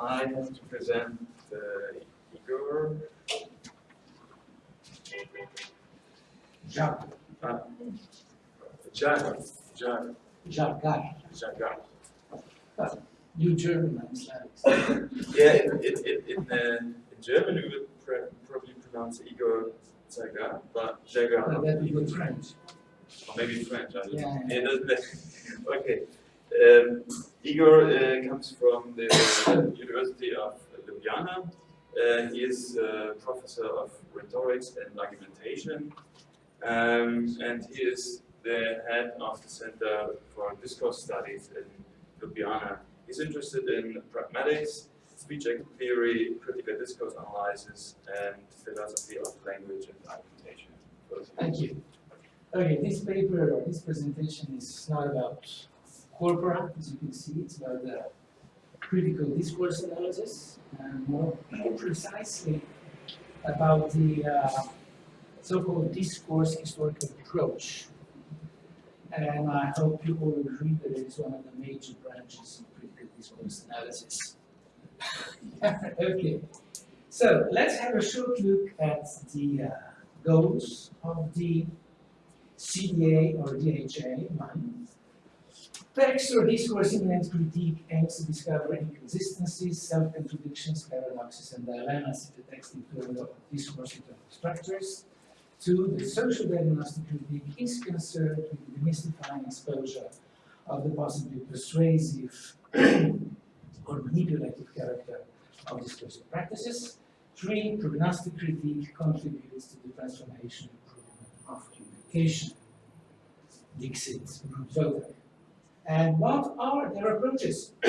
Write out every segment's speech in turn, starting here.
I have to present uh, Igor. Jacques, Uh. Jagar. Jagar, Jagar. you German, I'm sorry. Yeah, in, in, in, in, uh, in German we would pr- probably pronounce Igor Jagar, but But Jagar, that would be French. or maybe French. I don't know. Yeah. Yeah, okay. Um, Igor uh, comes from the University of Ljubljana. Uh, he is a professor of rhetorics and argumentation, um, and he is the head of the Center for Discourse Studies in Ljubljana. He's interested in pragmatics, speech theory, critical discourse analysis, and philosophy of language and argumentation. Thank you. Okay, this paper or this presentation is not about corpora, as you can see, it's about the critical discourse analysis, and more, more precisely about the uh, so-called discourse historical approach. And I hope you all agree that it is one of the major branches of critical discourse analysis. okay, so let's have a short look at the uh, goals of the CDA or DHA. Text or discourse immanent critique aims to discover inconsistencies, self-contradictions, paradoxes, and dilemmas in the text in terms of discourse internal structures. Two, the social diagnostic critique is concerned with the demystifying exposure of the possibly persuasive or manipulative character of discursive practices. Three, prognostic critique contributes to the transformation and improvement of communication. Dixit Wodak. And what are their approaches?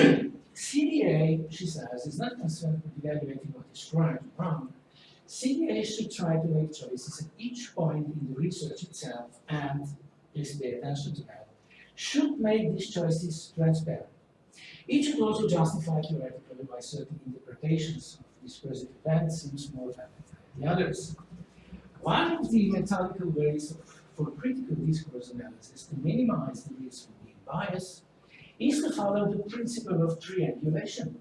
CDA, she says, is not concerned with evaluating what is right or wrong. CDA should try to make choices at each point in the research itself and, please pay attention to that, should make these choices transparent. It should also justify theoretically why certain interpretations of discursive events seems more than the others. One of the methodical ways of, for critical discourse analysis to minimize the risk biased is to follow the principle of triangulation.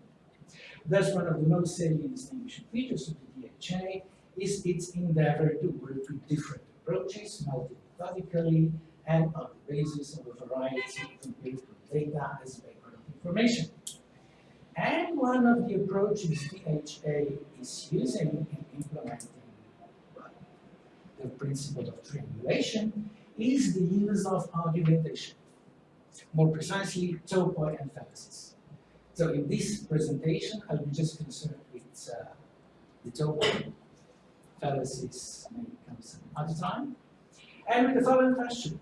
Thus, one of the most salient distinguishing features of the DHA is its endeavor to work with different approaches multi-methodically and on the basis of a variety of empirical data as background information. And one of the approaches DHA is using in implementing the principle of triangulation is the use of argumentation. More precisely, topoi and fallacies. So in this presentation, I'll be just concerned with uh, the topoi. Fallacies may come some other time. And with the following question.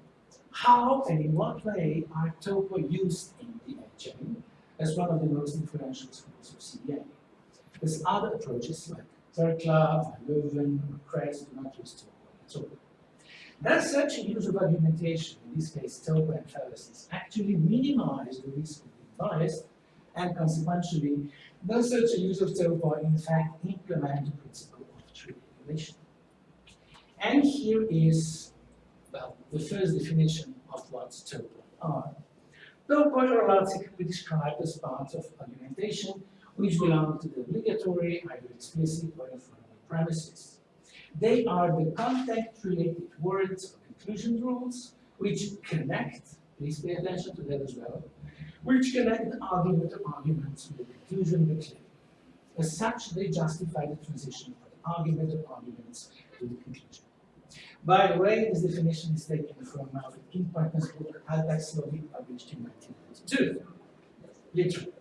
How and in what way are topoi used in DHA as one of the most influential schools of CDA? There's other approaches like Terkla, Van Leeuwen, Kress do not use topoi at all. Thus, such a use of argumentation, in this case topoi and fallacies, actually minimize the risk of being biased, and consequentially, does such a use of topoi in fact implement the principle of triangulation? And here is, well, the first definition of what topoi are. Topoi are be described as parts of argumentation which belong to the obligatory, either explicit or informal premises. They are the content-related words or conclusion rules which connect, please pay attention to that as well, which connect the argument of arguments with the conclusion of the claim. As such, they justify the transition from the argument of arguments to the conclusion. By the way, this definition is taken from Alfred Kienpointner's book, Alltagslogik, published in 1992. Literally.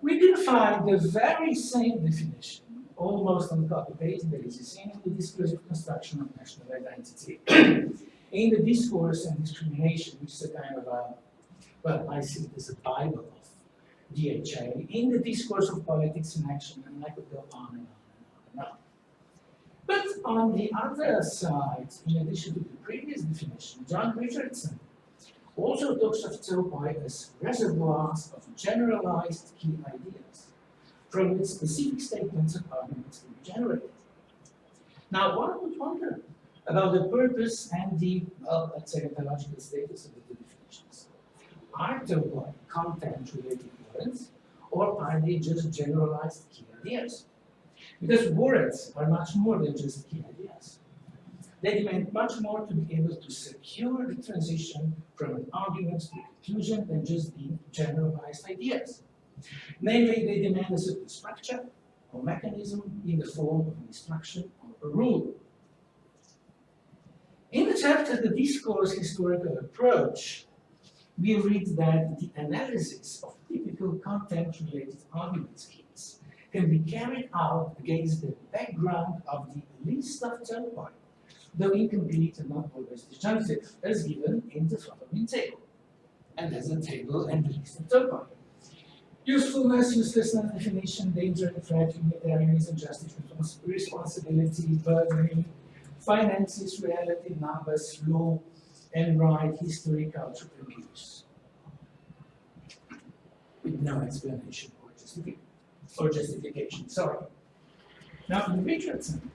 We can find the very same definition, almost on copy-paste basis, in the discursive construction of national identity. in the discourse and discrimination, which is a kind of a, well, I see it as a Bible of DHA, in the discourse of politics and action, and I could go on and on and on and on. But on the other side, in addition to the previous definition, John Richardson also talks of topoi as reservoirs of generalized key ideas, from which specific statements and arguments be generated. Now, one would wonder about the purpose and the, well, let's say, ontological status of the two definitions. Are topoi content-related words, or or are they just generalized key ideas? Because words are much more than just key ideas. They demand much more to be able to secure the transition from an argument to a conclusion than just being generalized ideas. Namely, they demand a certain structure or mechanism in the form of an instruction or a rule. In the chapter, The Discourse Historical Approach, we read that the analysis of typical content-related argument schemes can be carried out against the background of the list of topoi, though incomplete and not always disjunctive, as given in the following table. And as a table and the list of topoi. Usefulness, uselessness, definition, danger, and threat, humanitarianism, justice, responsibility, burdening, finances, reality, numbers, law, and right, history, culture, abuse. With no explanation or, or justification, sorry. Now in Richardson,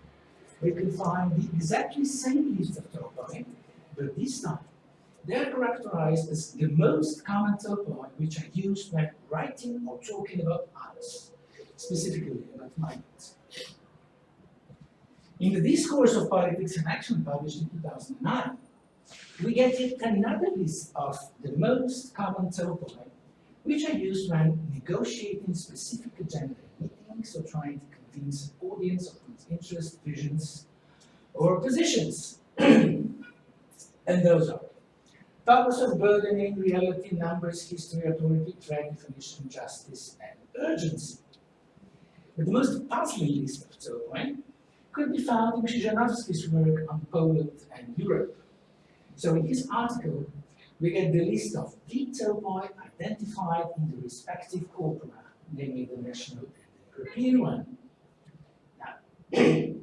we can find the exactly same list of topoi, but this time they are characterized as the most common topoi which are used when writing or talking about others, specifically about migrants. In the Discourse of Politics and Action published in 2009, we get yet another list of the most common topoi which are used when negotiating specific agenda meetings or trying to convince an audience of one's interests, visions, or positions. and those are purpose of burdening, reality, numbers, history, authority, threat, definition, justice, and urgency. But the most puzzling list of topoi could be found in Krzyżanowski's work on Poland and Europe. So in his article, we get the list of the topoi identified in the respective corpora, namely the national and the European one. Now,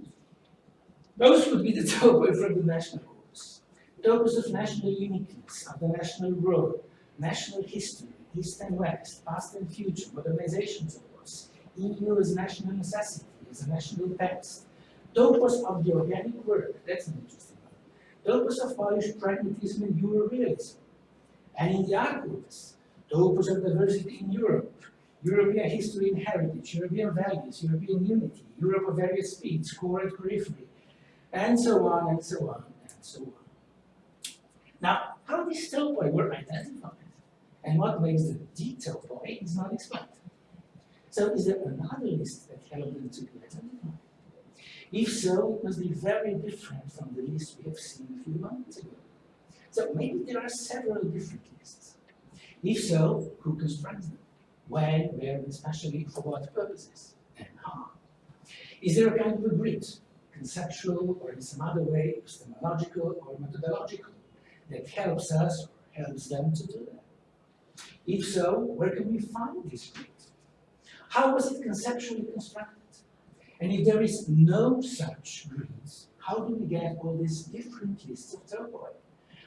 those would be the topoi from the national Topos of national uniqueness, of the national role, national history, East and West, past and future, modernization course, EU as a national necessity, as a national text, topos of the organic work, that's an interesting one, topos of Polish pragmatism and Eurorealism, and in the archives, topos of diversity in Europe, European history and heritage, European values, European unity, Europe of various speeds, core and periphery, and so on and so on and so on. Now, how these topoi were identified and what makes the D-topoi is not explained. So is there another list that helped them to be identified? If so, it must be very different from the list we have seen a few months ago. So maybe there are several different lists. If so, who constructs them? When, where, and especially for what purposes, and how? Is there a kind of a grid, conceptual or in some other way, epistemological or methodological, that helps us or helps them to do that? If so, where can we find this grid? How was it conceptually constructed? And if there is no such grid, how do we get all these different lists of topoi?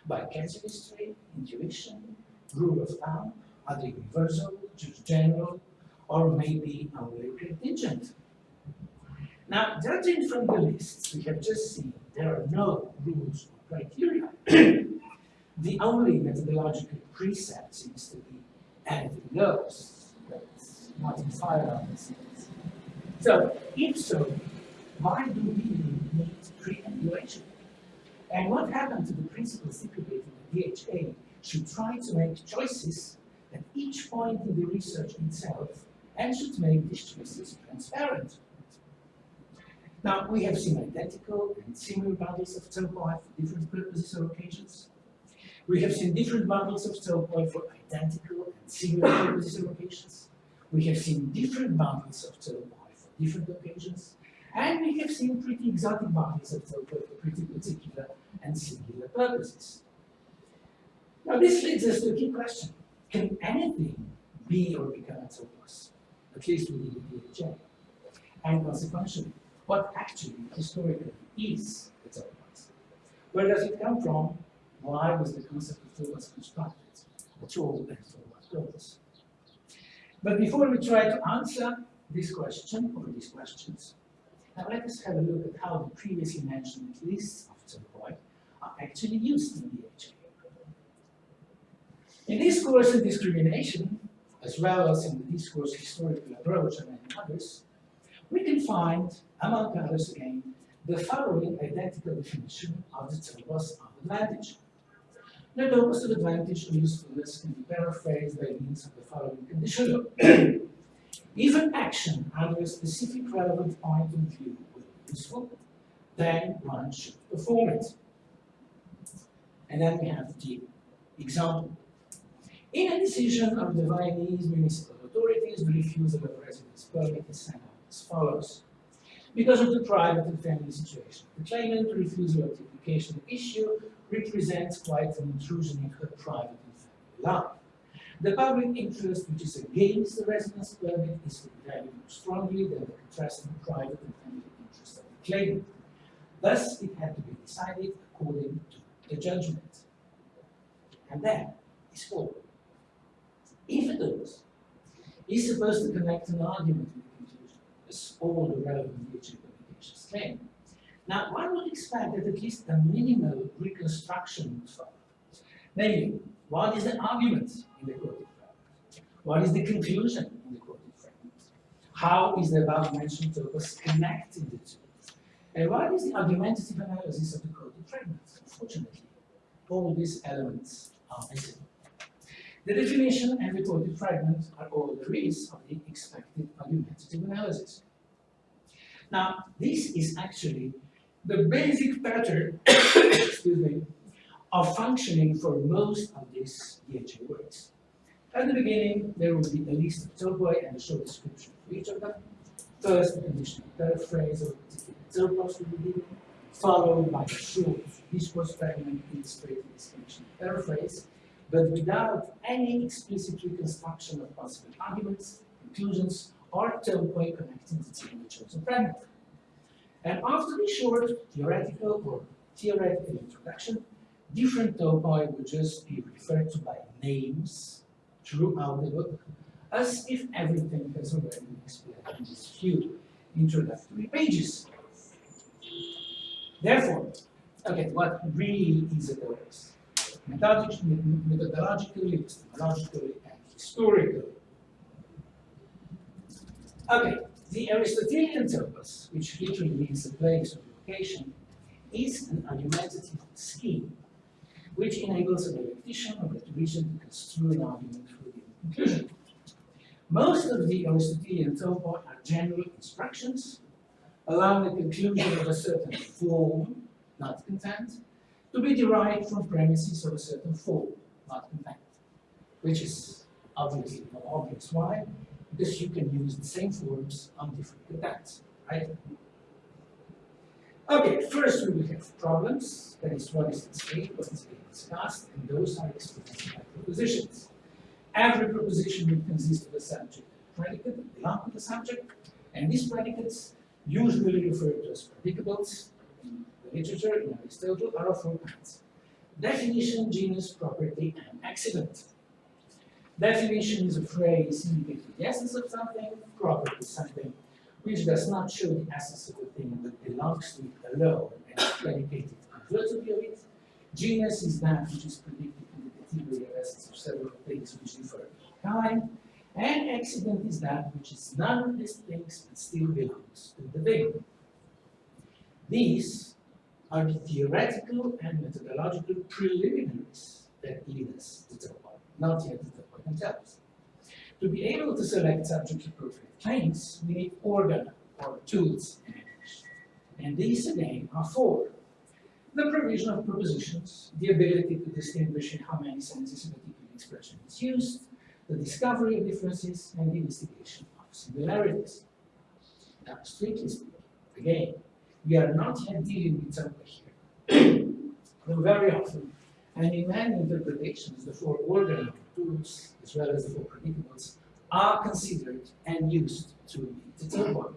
By casuistry, intuition, rule of thumb, either universal, just general, or maybe only contingent. Now, judging from the lists we have just seen, there are no rules or criteria. the only methodological precept seems to be anything goes. That's not in fire on this So, if so, why do we need triangulation? And what happened to the principle stipulated in the DHA should try to make choices at each point in the research itself and should make these choices transparent. Now, we have seen identical and similar bundles of topoi for different purposes or occasions. We have seen different bundles of topoi for identical and similar purposes or occasions. We have seen different bundles of topoi for different occasions. And we have seen pretty exotic bundles of topoi for pretty particular and singular purposes. Now this leads us to a key question. Can anything be or become a topos? At least within the DHA. And consequently, what actually historically is a topos? Where does it come from? Why was the concept of topos constructed? All and what purpose? But before we try to answer this question or these questions, now let us have a look at how the previously mentioned lists of topoi are actually used in DHA. In this course of discrimination, as well as in the discourse historical approach and many others, we can find, among others again, the following identical definition of the of advantage. The topos of advantage or usefulness can be paraphrased by means of the following condition. if an action under a specific relevant point of view will be useful, then one should perform it. And then we have the example. In a decision of the Viennese municipal authorities, the refusal of a residence permit is sent out as follows. Because of the private and family situation, the claimant refusal of the application issue represents quite an intrusion into her private and family life. The public interest which is against the residence permit is valued more strongly than the contrasting private and family interest of the claimant. Thus, it had to be decided according to the judgment. And that is all. If it does, is supposed to connect an argument with the conclusion, as all the relevant literature publications claim. Now, one would expect that at least a minimal reconstruction would follow. Namely, what is the argument in the quoted fragment? What is the conclusion in the quoted fragment? How is the above-mentioned topos connecting the two? And what is the argumentative analysis of the quoted fragment? Unfortunately, all these elements are missing. The definition and the quoted fragment are all there is of the expected argumentative analysis. Now, this is actually the basic pattern, excuse me, of functioning for most of these DHA words. At the beginning, there will be a list of topoi and a short description for each of them. First, a conditional paraphrase of the topos will be given, followed by a short discourse fragment illustrating this conditional paraphrase, but without any explicit reconstruction of possible arguments, conclusions, or topoi connecting the two the chosen fragment. And after the short theoretical or theoretical introduction, different topoi will just be referred to by names throughout the book, as if everything has already been explained in these few introductory pages. Therefore, okay, what really is a topos? Methodologically, epistemologically, and historically. Okay, the Aristotelian topos, which literally means a place or location, is an argumentative scheme which enables a repetition of rhetorician to construe an argument for the conclusion. Most of the Aristotelian topo are general instructions, allowing the conclusion of a certain form, not content, to be derived from premises of a certain form, not content, which is obviously not obvious. Why? Because you can use the same forms on different contents, right? Okay, first we will have problems, that is what is at stake, what is being discussed, and those are expressed by propositions. Every proposition will consist of a subject predicate that belong to the subject, and these predicates, usually referred to as predicables in the literature in Aristotle, are of four kinds. Definition, genus, property, and accident. Definition is a phrase indicating the essence of something, property something which does not show the essence of the thing but belongs to it alone and is predicated convertibly of it. Genus is that which is predicted in the category of essence of several things which differ in kind. And accident is that which is none of these things but still belongs to the thing. These are the theoretical and methodological preliminaries that lead us to topoi, not yet the topoi To be able to select subject appropriate claims, we need organ or tools in English. And these again are four. The provision of propositions, the ability to distinguish in how many senses a particular expression is used, the discovery of differences, and the investigation of similarities. Now, strictly speaking, again, we are not yet dealing with something here. Though very often, and in many interpretations, the four organ tools, as well as the four predicables, are considered and used to determine.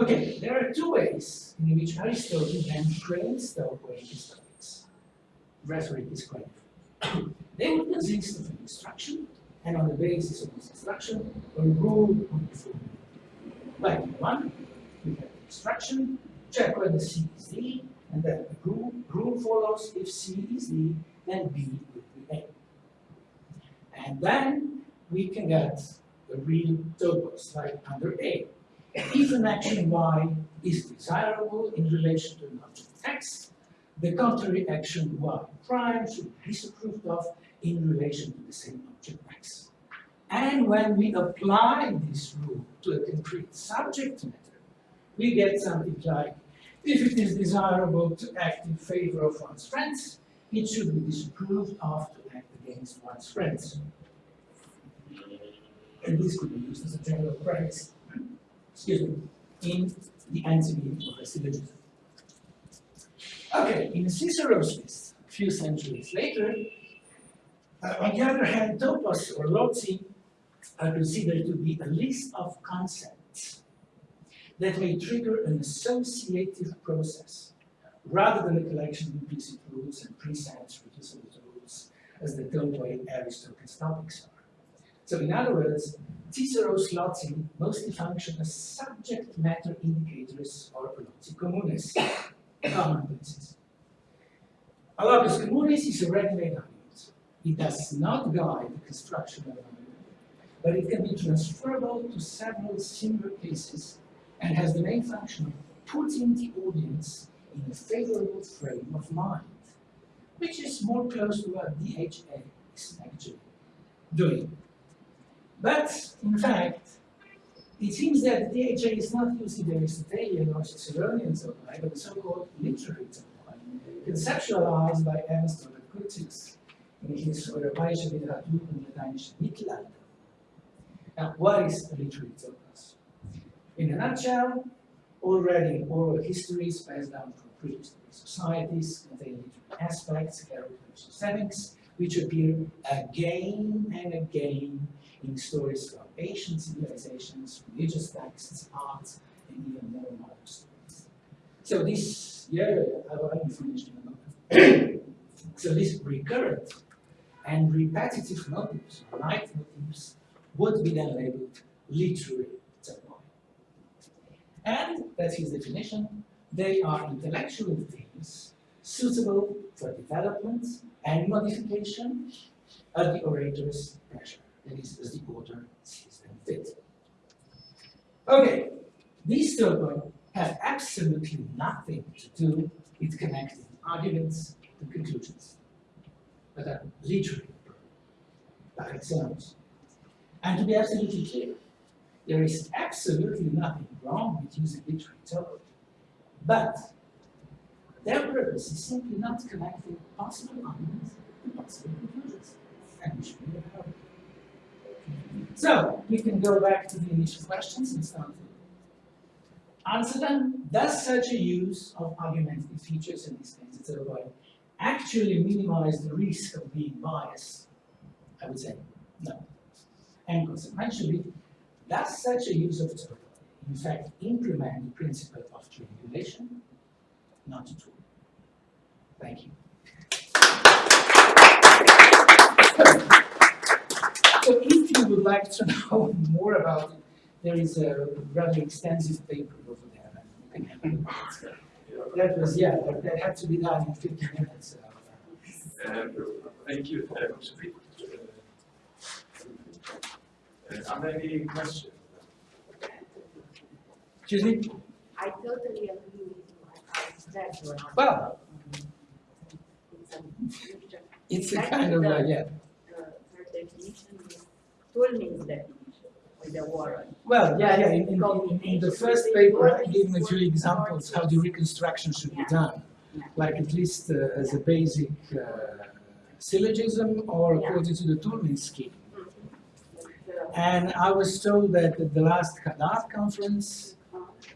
Okay, there are two ways in which Aristotle then frames the operating topics. Rhetoric is quite. They would consist of an instruction, and on the basis of this instruction, a rule would be formed. Like one, we have instruction, check whether C is D, and then the rule, rule follows if C is D, then B. And then we can get the real topos, like under A. If an action Y is desirable in relation to an object X, the contrary action Y prime should be disapproved of in relation to the same object X. And when we apply this rule to a concrete subject matter, we get something like, if it is desirable to act in favor of one's friends, it should be disapproved of to act against one's friends. And this could be used as a general phrase, excuse me, in the antonymy of a syllogism. Okay, in Cicero's list, a few centuries later, uh, on the other hand, topos or loci are considered to be a list of concepts that may trigger an associative process rather than a collection of implicit rules and precepts reducible as the topoi Aristotle's topics are. So in other words, Cicero's loci mostly function as subject matter indicators or loci communes, commonplaces. A locus communis is a ready-made. It does not guide the construction of an argument, but it can be transferable to several similar cases and has the main function of putting the audience in a favorable frame of mind, which is more close to what DHA is actually doing. But, in fact, it seems that DHA is not using the Aristotelian or Ciceronian topoi, but the so-called literary topoi, conceptualized by Ernst Robert in his Europäische Literatur und Lateinische Mittelalter. Now, what is a literary topos? In a nutshell, already oral histories passed down from prehistoric societies contain literary aspects, characters, and settings, which appear again and again in stories from ancient civilizations, religious texts, arts, and even more modern stories. So this, yeah, I will finish in a moment. so this recurrent and repetitive motives, leitmotifs, would be then labeled literary topoi. And that's his definition. They are intellectual things suitable for development and modification at the orator's pleasure that is as the author sees them fit. Okay, these topoi have absolutely nothing to do with connecting arguments and conclusions, but are literary by themselves. And to be absolutely clear, there is absolutely nothing wrong with using literary topoi, but their purpose is simply not connecting possible arguments and possible conclusions. And we should be. So we can go back to the initial questions and start to answer them. Does such a use of argumentative features in these things, etc., actually minimize the risk of being biased? I would say no. And consequentially, does such a use of topoi in fact implement the principle of triangulation? Not at all. Thank you. So if you would like to know more about it, there is a rather extensive paper over there. That was, yeah, that, that had to be done in 15 minutes. Um, thank you. Uh, uh, are there any questions? Excuse me? I totally agree with you. I understand your answer. Well, It's a future. it's a kind of, uh, yeah. The her definition is Toulmin's definition with the warrant. Well, yeah, yeah, in, in, in- the first paper, I gave a few examples how the reconstruction should be done. Like at least uh, as a basic uh, syllogism or according to the Toulmin scheme. And I was told that at the last Hadar conference,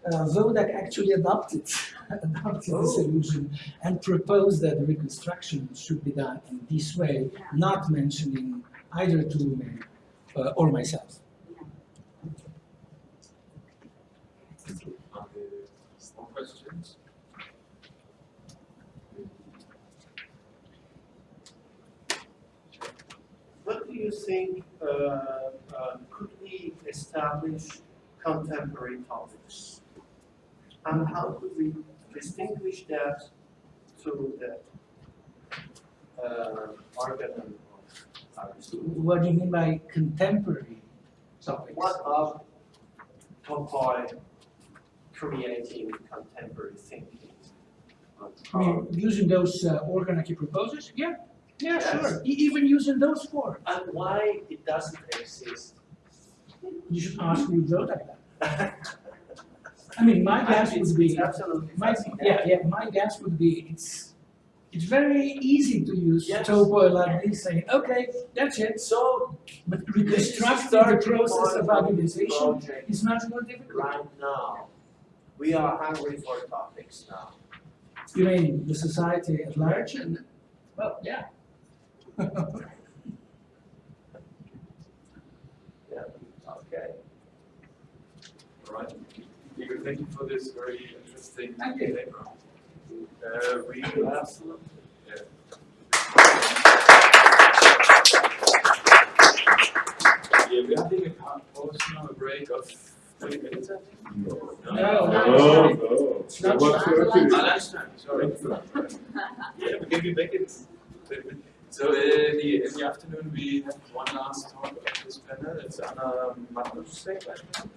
uh, Wodak actually adopted, adopted the solution and proposed that the reconstruction should be done in this way, not mentioning either Toulmin uh, or myself. Are there more questions? What do you think, uh, uh, could we establish contemporary topics? And how could we distinguish that to the uh, organ of What do you mean by contemporary topics? What are Topoi creating contemporary thinking? I mean, using those uh, proposals? Yeah, yeah, Yes. sure. E- even using those four. And why it doesn't exist? You should ask who wrote that. I mean, my guess would be, absolutely my, yeah, yeah, my guess would be, it's, it's very easy to use Yes. topo like this, saying, okay, that's it. So, But reconstructing the process of organization is much more difficult. Right now, we are hungry for topics now. You mean the society at large and, well, yeah. Yeah, okay. All right. Igor, thank you for this very interesting you. paper. Uh, we have, Absolutely. yeah, yeah, we're having a pa- pause now, a break of twenty minutes, I think. No, No, no. no. It's not What's lunch. your Ah, lunchtime, sorry. Yeah, we can be back in minutes. So, uh, in the, in the afternoon, we have one last talk of this panel, it's Anna Matusek, I think.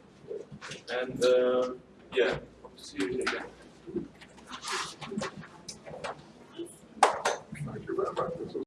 And uh, yeah, see you again.